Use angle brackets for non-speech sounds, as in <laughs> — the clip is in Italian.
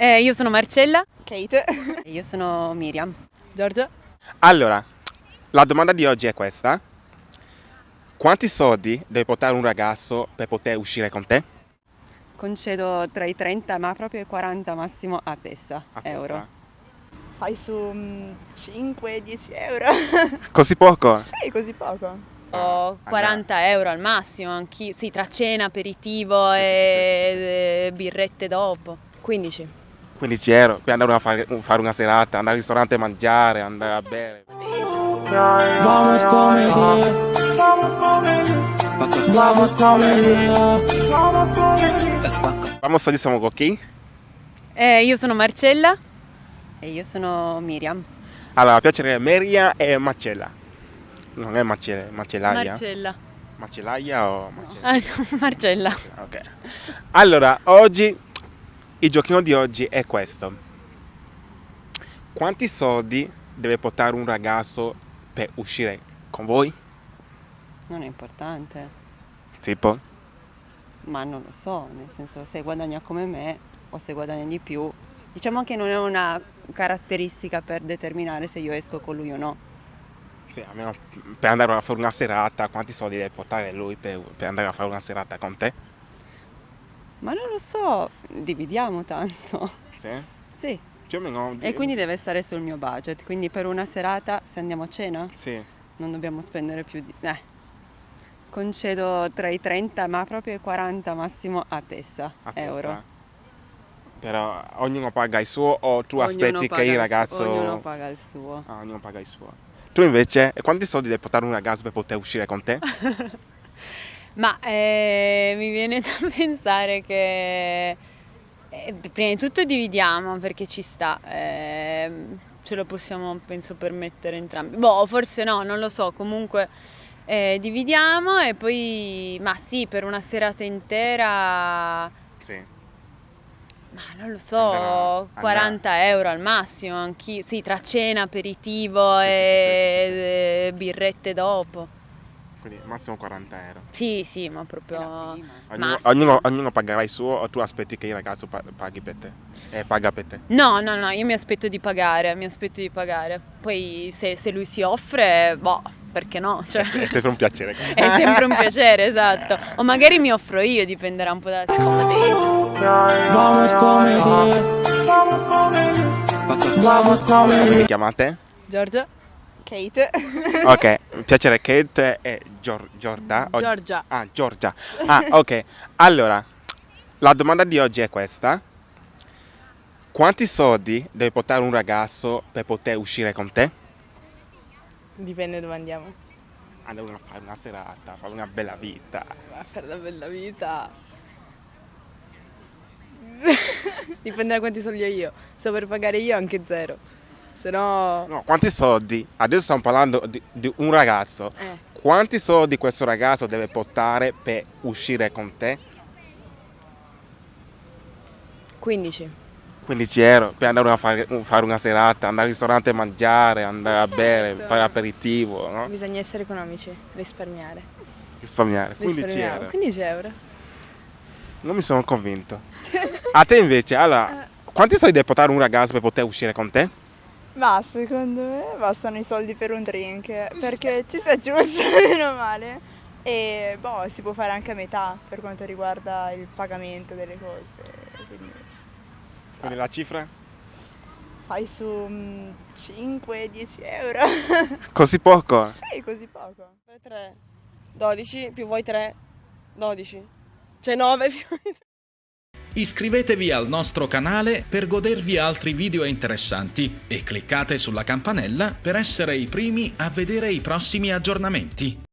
Eh, io sono Marcella. Kate. <laughs> E io sono Miriam. Giorgia. Allora, la domanda di oggi è questa. Quanti soldi deve portare un ragazzo per poter uscire con te? Concedo tra i 30 ma proprio i 40 massimo a testa A euro. testa? Fai su mm, 5-10 euro. <laughs> Così poco? sì, così poco. Ho 40 euro al massimo, anch'io. Sì, tra cena, aperitivo Sì, sì, e sì, sì, e birrette dopo. 15. 15 euro per andare a fare, fare una serata, andare al ristorante a mangiare, andare a bere. Vamos comedy. Vamos comedy. Vamos oggi siamo con chi? Eh, io sono Marcella. E io sono Miriam. Allora, piacere Meria e Marcella. Non è Marcella, Marcellaia? Marcella. Marcellaia o Marcella? Ah, no, <laughs> Marcella. Ok. Allora, oggi, il giochino di oggi è questo. Quanti soldi deve portare un ragazzo per uscire con voi? Non è importante, Tipo? ma non lo so, nel senso se guadagna come me o se guadagna di più. Diciamo che non è una caratteristica per determinare se io esco con lui o no. Sì, almeno per andare a fare una serata, quanti soldi deve portare lui per, per andare a fare una serata con te? Ma non lo so, dividiamo tanto. Sì? Sì, Più o meno. e quindi deve stare sul mio budget. Quindi per una serata, se andiamo a cena, Sì. non dobbiamo spendere più di... Eh. Concedo tra i 30 ma proprio i 40 massimo a testa a euro. testa. Però ognuno paga il suo o tu Ognuno aspetti che il ragazzo... Ognuno paga il suo. Ah, ognuno paga il suo. Tu invece, quanti soldi deve portare un ragazzo per poter uscire con te? <laughs> Ma eh, mi viene <laughs> da pensare che eh, prima di tutto dividiamo perché ci sta, ehm, ce lo possiamo penso permettere entrambi. Boh, forse no, non lo so, comunque eh, dividiamo e poi, ma sì, per una serata intera, Sì. ma non lo so, Andrà- andrà- 40 euro al massimo, anch'io, sì, tra cena, aperitivo Sì, e sì, sì, sì. e birrette dopo. Quindi massimo 40 euro. Sì, sì, ma proprio... Ognuno, ognuno, ognuno pagherà il suo o tu aspetti che il ragazzo pa- paghi per te? E paga per te? No, no, no, io mi aspetto di pagare, mi aspetto di pagare. Poi se, se lui si offre, boh, perché no? Cioè, È sempre un piacere. è sempre un piacere, <laughs> <laughs> esatto. O magari mi offro io, dipenderà un po' dalla situazione. Vamos comedy. Vamos comedy. Mi chiamate? Giorgia. Kate. <laughs> Ok, piacere Kate e Gior- Giorda. o- Giorgia. Ah, Giorgia. Ah, ok. Allora, la domanda di oggi è questa. Quanti soldi deve portare un ragazzo per poter uscire con te? Dipende dove andiamo. Andare a fare una serata, fare una bella vita. A fare la bella vita. <laughs> Dipende da quanti soldi ho io. Se per pagare io anche zero. Se no... No, quanti soldi? Adesso stiamo parlando di, di un ragazzo. Eh. Quanti soldi questo ragazzo deve portare per uscire con te? 15. 15 euro per andare a fare, fare una serata, andare al ristorante a mangiare, andare a bere, Certo. fare aperitivo, no? Bisogna essere economici, risparmiare. Risparmiare. 15 Risparmiamo. euro. 15 euro. Non mi sono convinto. <laughs> A te invece, allora, quanti soldi deve portare un ragazzo per poter uscire con te? Ma secondo me bastano i soldi per un drink, perché ci sta giusto, <laughs> meno male. E boh, si può fare anche a metà per quanto riguarda il pagamento delle cose. Quindi Quindi la cifra? fai su mm, 5-10 euro. <laughs> Così poco? sì, così poco. 3, 12 più voi 3, 12. Cioè 9 più... Iscrivetevi al nostro canale per godervi altri video interessanti e cliccate sulla campanella per essere i primi a vedere i prossimi aggiornamenti.